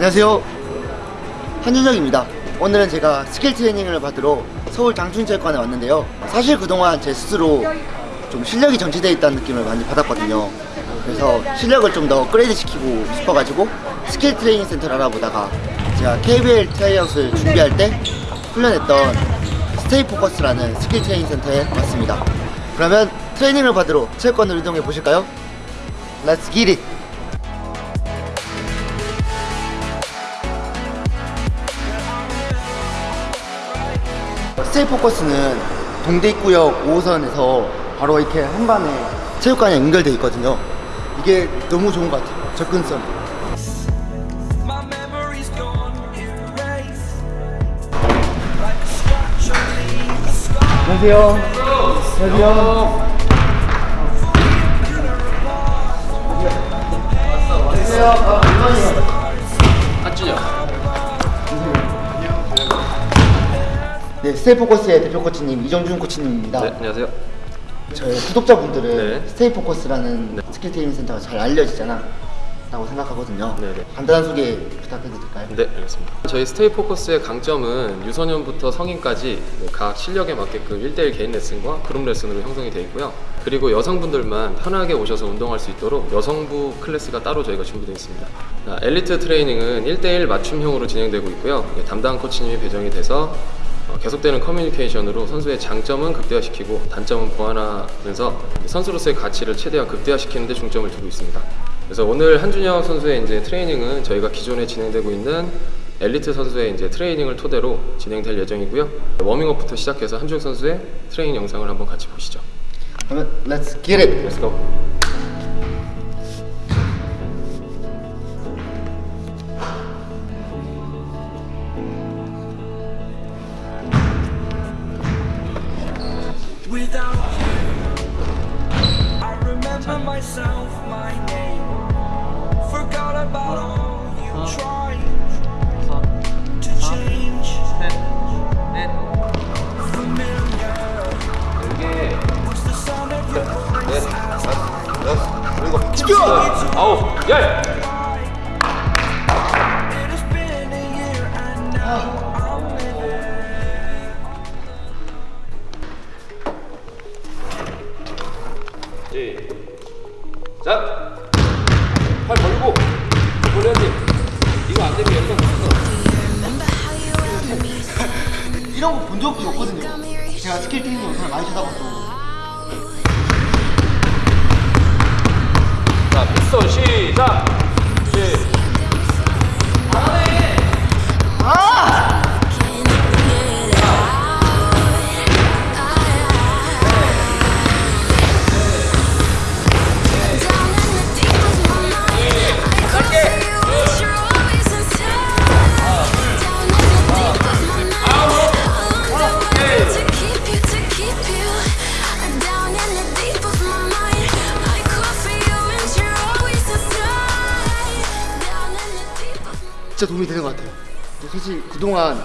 안녕하세요. 한준혁입니다. 오늘은 제가 스킬 트레이닝을 받으러 서울 장충체육관에 왔는데요. 사실 그동안 제 스스로 좀 실력이 정체되어 있다는 느낌을 많이 받았거든요. 그래서 실력을 좀 더 업그레이드 시키고 싶어가지고 스킬 트레이닝 센터를 알아보다가 제가 KBL 트라이아웃을 준비할 때 훈련했던 스테이 포커스라는 스킬 트레이닝 센터에 왔습니다. 그러면 트레이닝을 받으러 체육관으로 이동해 보실까요? Let's get it! 스테이 포커스는 동대 입구역 5호선에서 바로 이렇게 한반에 체육관에 연결돼 있거든요. 이게 너무 좋은 것 같아요. 접근성. 안녕하세요. 안녕하세요. 안녕하세요. 아. 한준혁 네, 스테이 포커스의 대표 코치님 이정준 코치님입니다. 네 안녕하세요 저희 구독자분들은 네. 스테이 포커스라는 네. 스킬 트레이닝 센터가 잘 알려지잖아. 라고 생각하거든요. 네, 네. 간단한 소개 부탁해도 될까요? 네 알겠습니다 저희 스테이 포커스의 강점은 유소년부터 성인까지 각 실력에 맞게끔 1대1 개인 레슨과 그룹 레슨으로 형성이 되어 있고요 그리고 여성분들만 편하게 오셔서 운동할 수 있도록 여성부 클래스가 따로 저희가 준비되어 있습니다 아, 엘리트 트레이닝은 1대1 맞춤형으로 진행되고 있고요 예, 담당 코치님이 배정이 돼서 어, 계속되는 커뮤니케이션으로 선수의 장점은 극대화시키고 단점은 보완하면서 선수로서의 가치를 최대한 극대화시키는 데 중점을 두고 있습니다. 그래서 오늘 한준혁 선수의 이제 트레이닝은 저희가 기존에 진행되고 있는 엘리트 선수의 이제 트레이닝을 토대로 진행될 예정이고요. 워밍업부터 시작해서 한준혁 선수의 트레이닝 영상을 한번 같이 보시죠. Let's get it! Let's go. I'm living 자, 팔 벌리고 벌려야지. 이거 안 되면 여기서 붙어. 이런 거 본 적이 없거든요. 제가 스킬 트레이닝 영상을 많이 찾아봤고. 자, 피스톤 시작. 사실 그동안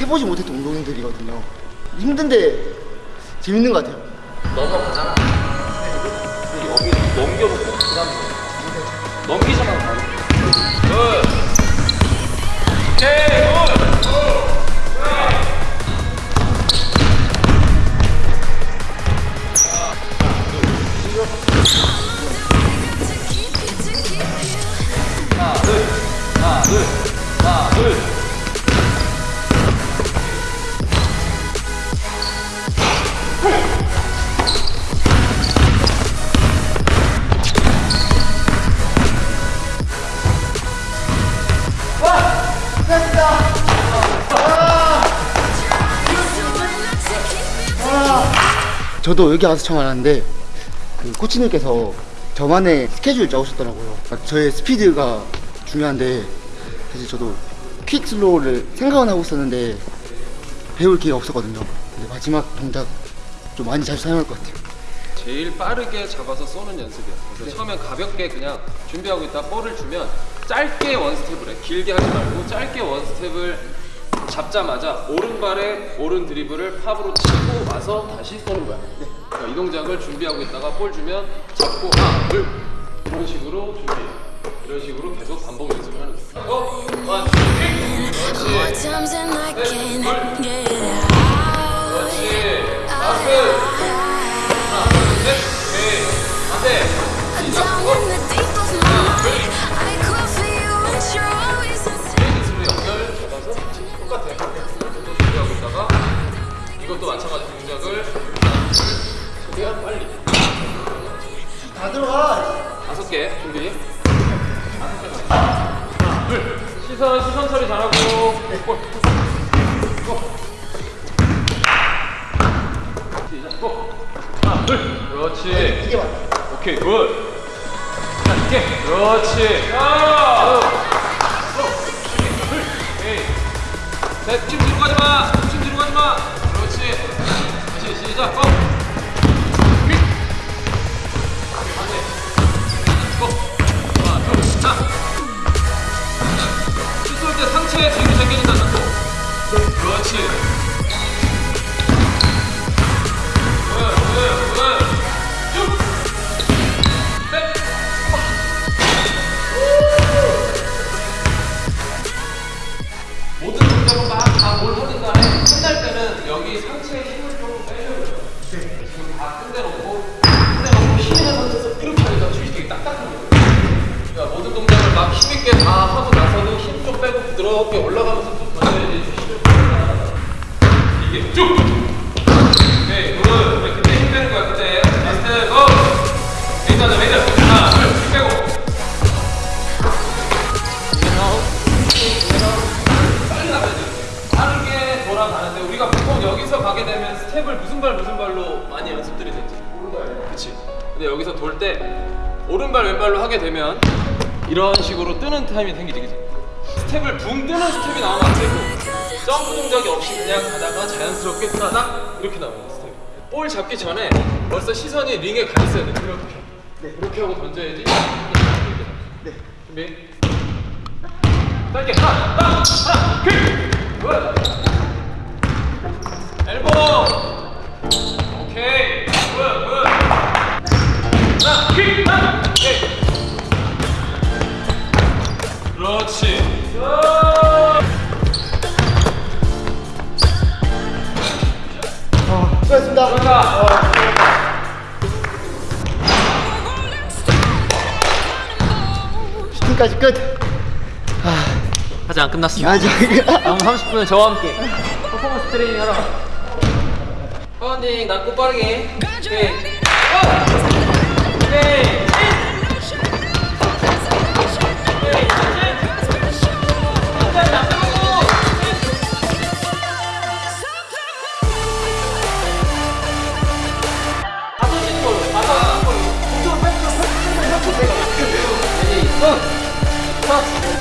해보지 못했던 운동들이거든요. 힘든데 재밌는 것 같아요. 넘어가잖아. 여기 넘겨놓고 그 다음 넘기잖아. 바로. 저도 여기 와서 처음 알았는데 그 코치님께서 저만의 스케줄 짜오셨더라고요. 그러니까 저의 스피드가 중요한데 사실 저도 quick slow를 생각은 하고 있었는데 배울 기회가 없었거든요. 근데 마지막 동작 좀 많이 자주 사용할 것 같아요. 제일 빠르게 잡아서 쏘는 연습이야. 그래서 처음엔 가볍게 그냥 준비하고 있다 볼을 주면 짧게 one step을 해. 길게 하지 말고 짧게 one step을 잡자마자 오른발에 오른 드리블을 팝으로 치고 와서 다시 쏘는 거야. 그러니까 이 동작을 준비하고 있다가 볼 주면 잡고 하나, 둘 이런 식으로 준비. 이런 식으로 계속 반복 연습을 하는 거야. 어, one, two, 그렇지. times than 이것도 마찬가지 동작을 최대한 빨리 다 들어가. 다섯 개 준비. 하나, 둘. 시선 시선 처리 잘하고. 골. go. 시작. go. 하나, 둘. 그렇지. 이게 맞다. 오케이 good. 이게 그렇지. 아! 셋, 힘 뒤로 가지 마. 힘 뒤로 가지 마. 하게 되면 이런 식으로 뜨는 타임이 생기지, 그치? 스텝을 붕 뜨는 스텝이 나오면 안 되고 점프 동작이 없이 그냥 가다가 자연스럽게 따닥 이렇게 나오는 스텝. 볼 잡기 전에 벌써 시선이 링에 가 있어야 돼. 이렇게. 네. 이렇게 하고 던져야지. 네. 준비. 짧게 하나, 하나, 하나, quick! good! elbow! 오케이! 슈팅까지 끝. 아직 안 끝났습니다. 아직. 다음 30분은 저와 함께 퍼포먼스 트레이닝 하러 파운딩 낮고 빠르게 오케이 어! 오케이 오케이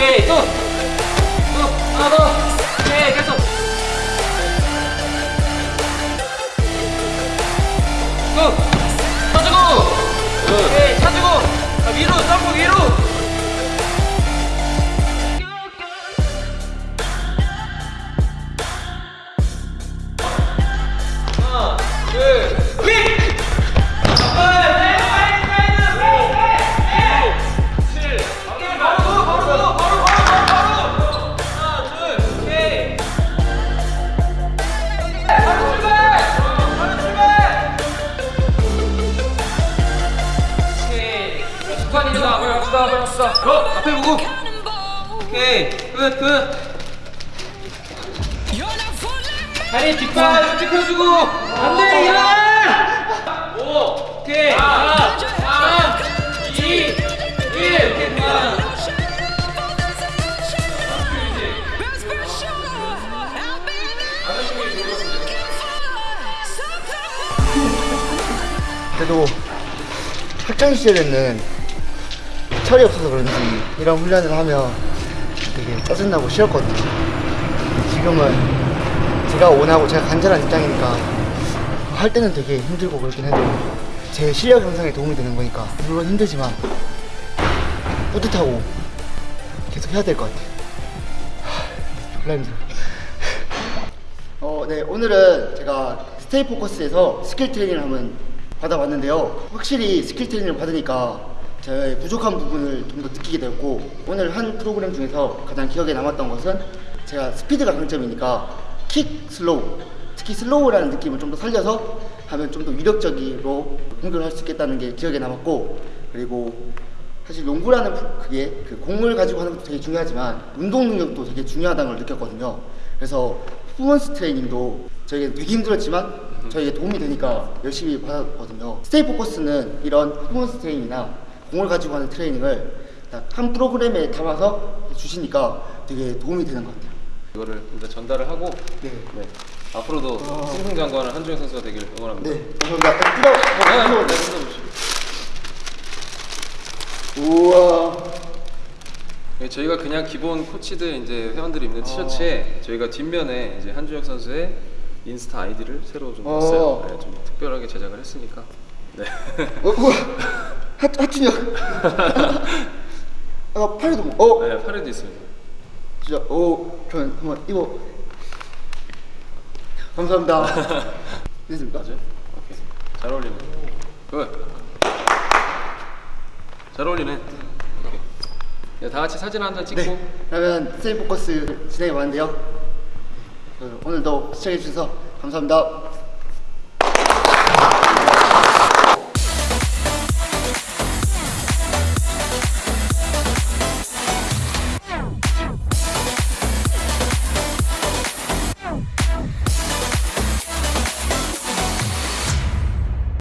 对走。 고! 앞에 보고! 오케이! 끝! 끝! 다리 뒷발 찍혀주고! 안돼 일어나! 오! 오케이! 4, 3, 2, 1! 오케이 그만! 그래도 학창 시절에는 철이 없어서 그런지 이런 훈련을 하면 되게 짜증나고 싫었거든요. 지금은 제가 원하고 제가 간절한 입장이니까 할 때는 되게 힘들고 그렇긴 해도 제 실력 향상에 도움이 되는 거니까 물론 힘들지만 뿌듯하고 계속 해야 될 것 같아요. 하, 졸라 힘들어. 어, 네 오늘은 제가 Stay Focus에서 skill training을 한번 받아봤는데요. 확실히 skill training을 받으니까 저의 부족한 부분을 좀 더 느끼게 되었고 오늘 한 프로그램 중에서 가장 기억에 남았던 것은 제가 스피드가 강점이니까 quick slow 특히 slow라는 느낌을 좀 더 살려서 하면 좀 더 위력적으로 공격을 할 수 있겠다는 게 기억에 남았고 그리고 사실 농구라는 프- 그게 그 공을 가지고 하는 것도 되게 중요하지만 운동 능력도 되게 중요하다는 걸 느꼈거든요. 그래서 performance training도 저에게 되게 힘들었지만 저에게 도움이 되니까 열심히 받았거든요. Stay Focus는 이런 performance training이나 공을 가지고 하는 training을 딱 한 프로그램에 담아서 주시니까 되게 도움이 되는 것 같아요. 이거를 일단 전달을 하고 네. 네. 앞으로도 어. 승승장구하는 한주혁 선수가 되길 응원합니다. 네, 감사합니다. 딱 뜯어, 네, 뜯어, 네, 뜯어. 뜯어보시고. 우와. 네, 저희가 그냥 기본 코치들 이제 회원들이 입는 티셔츠에 저희가 뒷면에 이제 한주혁 선수의 인스타 아이디를 새로 좀 어. 넣었어요. 네, 좀 특별하게 제작을 했으니까. 네. 어, 우와. 하, 한주혁. 아, 팔에도 뭐, 어, 네, 팔에도 있습니다. 진짜, 오, 저는 한번 입어. 감사합니다. 됐습니까? 맞아요? 오케이. 잘 어울리네. good. 잘 어울리네. 오케이. 네, 다 같이 사진 한 장 찍고 네. 그러면 세이 포커스 진행해 봤는데요. 그 오늘도 시청해 주셔서 감사합니다.